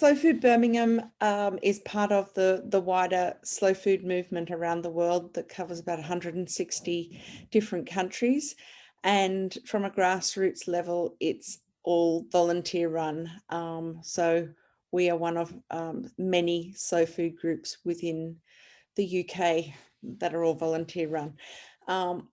Slow Food Birmingham um, is part of the, the wider slow food movement around the world that covers about 160 different countries. And from a grassroots level, it's all volunteer run. Um, so we are one of um, many slow food groups within the UK that are all volunteer run. Um,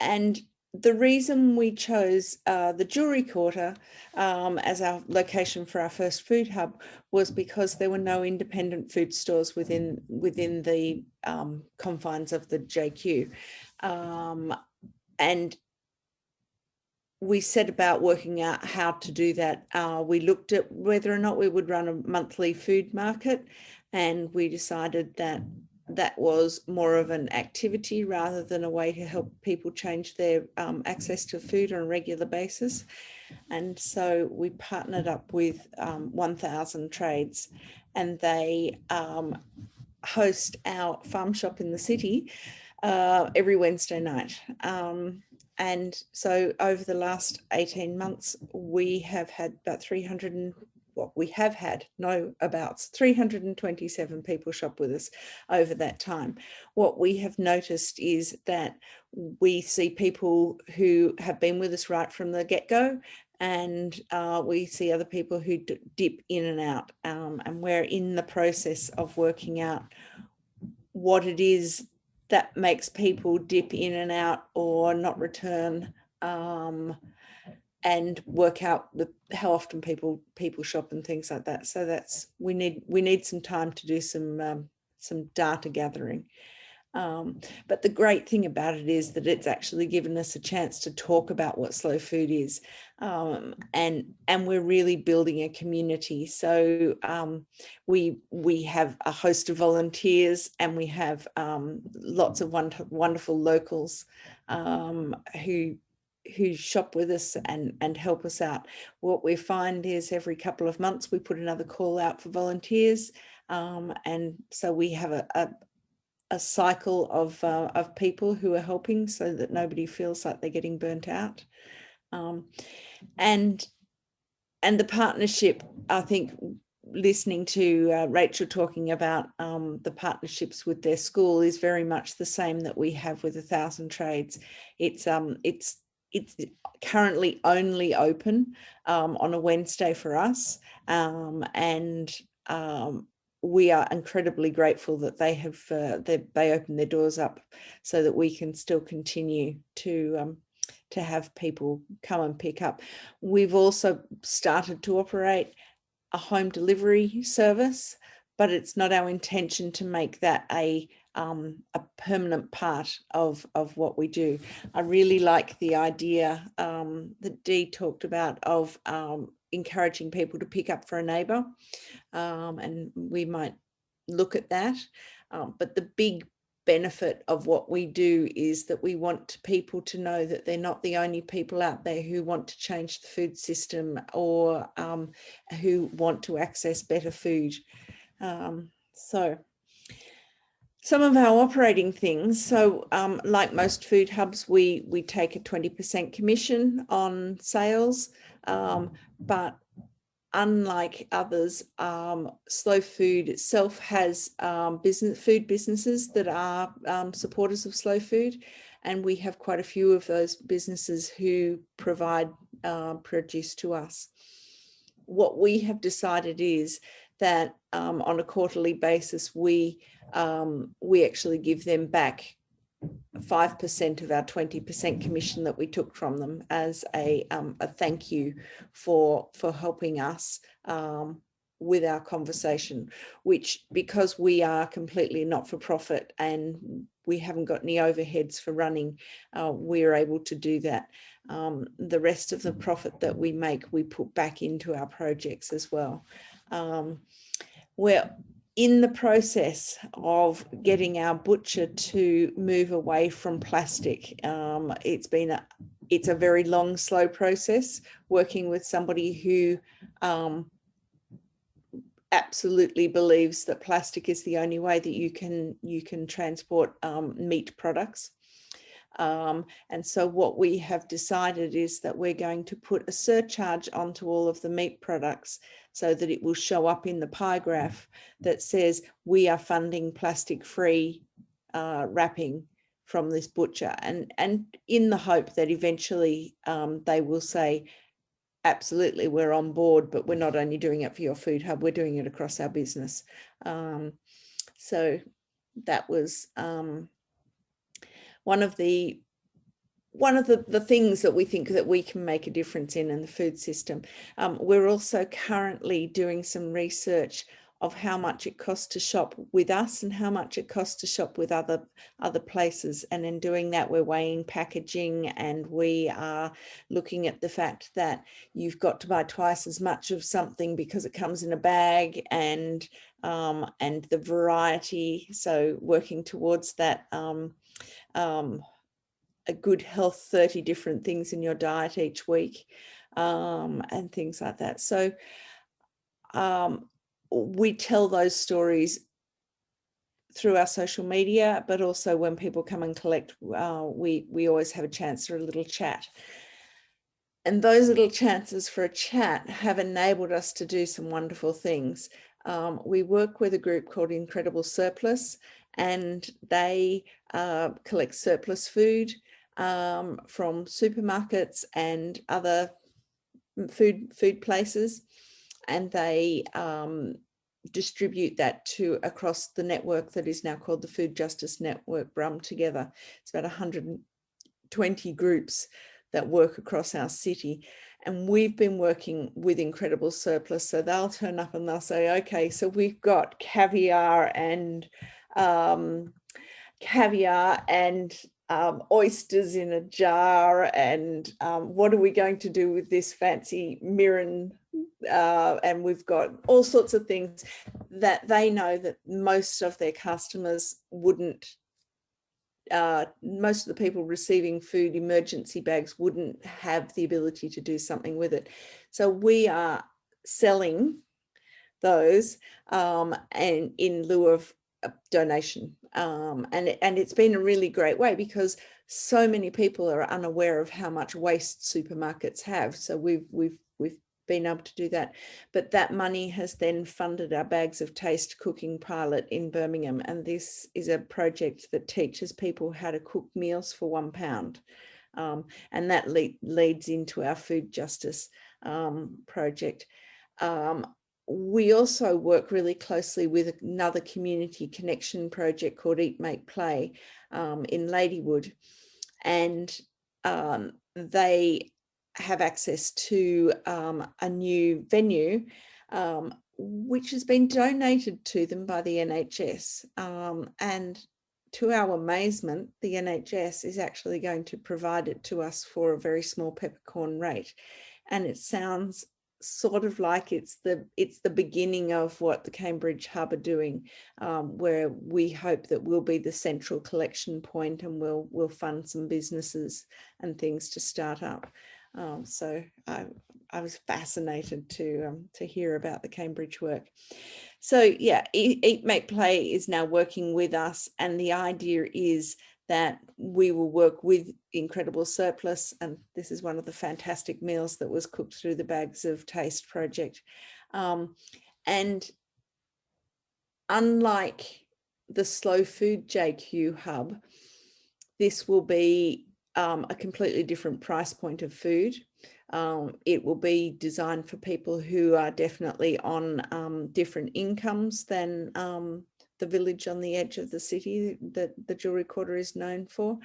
and the reason we chose uh, the Jewellery Quarter um, as our location for our first food hub was because there were no independent food stores within within the um, confines of the JQ. Um, and we set about working out how to do that. Uh, we looked at whether or not we would run a monthly food market and we decided that that was more of an activity rather than a way to help people change their um, access to food on a regular basis. And so we partnered up with um, 1000 Trades and they um, host our farm shop in the city uh, every Wednesday night. Um, and so over the last 18 months, we have had about 300 what we have had no about 327 people shop with us over that time. What we have noticed is that we see people who have been with us right from the get-go and uh, we see other people who dip in and out um, and we're in the process of working out what it is that makes people dip in and out or not return um, and work out the, how often people people shop and things like that. So that's we need we need some time to do some um, some data gathering. Um, but the great thing about it is that it's actually given us a chance to talk about what slow food is. Um, and, and we're really building a community. So um, we, we have a host of volunteers and we have um, lots of wonderful, wonderful locals um, who who shop with us and and help us out what we find is every couple of months we put another call out for volunteers um, and so we have a, a, a cycle of, uh, of people who are helping so that nobody feels like they're getting burnt out. Um, and, and the partnership, I think, listening to uh, Rachel talking about um, the partnerships with their school is very much the same that we have with a thousand trades. It's um it's it's currently only open um, on a Wednesday for us um, and um, we are incredibly grateful that they have uh, they, they opened their doors up so that we can still continue to um, to have people come and pick up. We've also started to operate a home delivery service, but it's not our intention to make that a um, a permanent part of, of what we do. I really like the idea um, that Dee talked about of um, encouraging people to pick up for a neighbour um, and we might look at that. Um, but the big benefit of what we do is that we want people to know that they're not the only people out there who want to change the food system or um, who want to access better food. So some of our operating things. So um, like most food hubs, we, we take a 20% commission on sales, um, but unlike others, um, Slow Food itself has um, business food businesses that are um, supporters of Slow Food. And we have quite a few of those businesses who provide uh, produce to us. What we have decided is that um, on a quarterly basis, we um, we actually give them back 5% of our 20% commission that we took from them as a, um, a thank you for, for helping us um, with our conversation, which because we are completely not for profit and we haven't got any overheads for running, uh, we're able to do that. Um, the rest of the profit that we make, we put back into our projects as well. Um, we're in the process of getting our butcher to move away from plastic. Um, it's been a, it's a very long, slow process working with somebody who um, absolutely believes that plastic is the only way that you can you can transport um, meat products. Um, and so what we have decided is that we're going to put a surcharge onto all of the meat products so that it will show up in the pie graph that says we are funding plastic free uh, wrapping from this butcher and and in the hope that eventually um, they will say absolutely we're on board but we're not only doing it for your food hub we're doing it across our business. Um, so that was um, one of the one of the, the things that we think that we can make a difference in in the food system. Um, we're also currently doing some research of how much it costs to shop with us and how much it costs to shop with other other places and in doing that we're weighing packaging and we are looking at the fact that you've got to buy twice as much of something because it comes in a bag and um, and the variety so working towards that um, um, a good health 30 different things in your diet each week um, and things like that so um, we tell those stories through our social media, but also when people come and collect, uh, we, we always have a chance for a little chat. And those little chances for a chat have enabled us to do some wonderful things. Um, we work with a group called Incredible Surplus and they uh, collect surplus food um, from supermarkets and other food food places and they um, distribute that to across the network that is now called the Food Justice Network BRUM together. It's about 120 groups that work across our city. And we've been working with Incredible Surplus. So they'll turn up and they'll say, okay, so we've got caviar and um, caviar and um, oysters in a jar and um, what are we going to do with this fancy mirin uh, and we've got all sorts of things that they know that most of their customers wouldn't uh, most of the people receiving food emergency bags wouldn't have the ability to do something with it. So we are selling those um, and in lieu of donation um, and and it's been a really great way because so many people are unaware of how much waste supermarkets have so we've we've we've been able to do that. But that money has then funded our bags of taste cooking pilot in Birmingham and this is a project that teaches people how to cook meals for one pound um, and that le leads into our food justice um, project. Um, we also work really closely with another community connection project called Eat, Make, Play um, in Ladywood. And um, they have access to um, a new venue, um, which has been donated to them by the NHS. Um, and to our amazement, the NHS is actually going to provide it to us for a very small peppercorn rate. And it sounds sort of like it's the it's the beginning of what the Cambridge Hub are doing, um, where we hope that we'll be the central collection point and we'll we'll fund some businesses and things to start up. Um, so I, I was fascinated to um, to hear about the Cambridge work. So yeah, Eat, Eat Make Play is now working with us, and the idea is that we will work with Incredible Surplus. And this is one of the fantastic meals that was cooked through the Bags of Taste project. Um, and unlike the Slow Food JQ Hub, this will be um, a completely different price point of food. Um, it will be designed for people who are definitely on um, different incomes than um, the village on the edge of the city that the jewelry quarter is known for.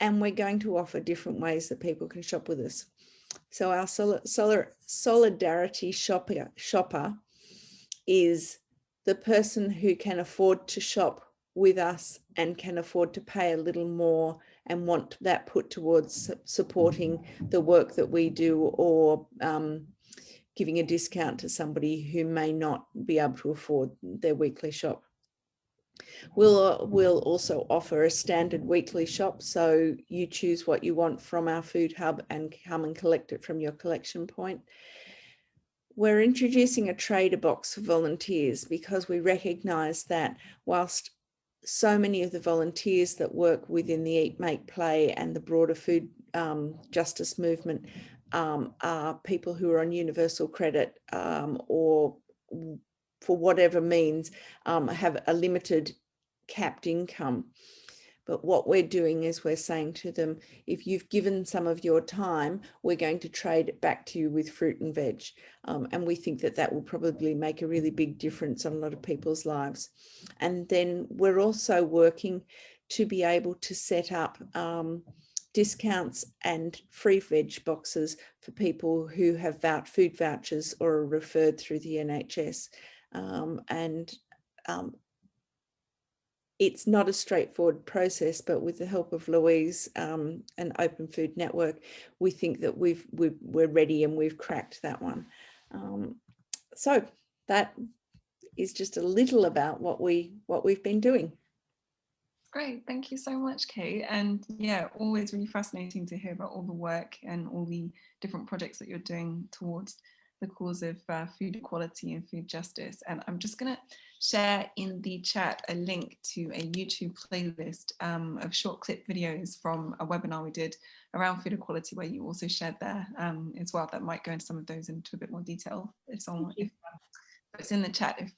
And we're going to offer different ways that people can shop with us. So our sol sol solidarity shopper, shopper is the person who can afford to shop with us and can afford to pay a little more and want that put towards supporting the work that we do or um, giving a discount to somebody who may not be able to afford their weekly shop. We'll, we'll also offer a standard weekly shop, so you choose what you want from our food hub and come and collect it from your collection point. We're introducing a trader box for volunteers because we recognise that whilst so many of the volunteers that work within the Eat, Make, Play and the broader food um, justice movement um, are people who are on universal credit um, or for whatever means um, have a limited capped income. But what we're doing is we're saying to them, if you've given some of your time, we're going to trade it back to you with fruit and veg. Um, and we think that that will probably make a really big difference on a lot of people's lives. And then we're also working to be able to set up um, discounts and free veg boxes for people who have food vouchers or are referred through the NHS. Um, and um, it's not a straightforward process, but with the help of Louise um, and Open Food Network, we think that we've, we are ready and we've cracked that one. Um, so that is just a little about what we what we've been doing. Great, thank you so much, Kate. And yeah, always really fascinating to hear about all the work and all the different projects that you're doing towards the cause of uh, food equality and food justice. And I'm just going to share in the chat a link to a YouTube playlist um, of short clip videos from a webinar we did around food equality where you also shared there um, as well that might go into some of those into a bit more detail if someone if, it's in the chat if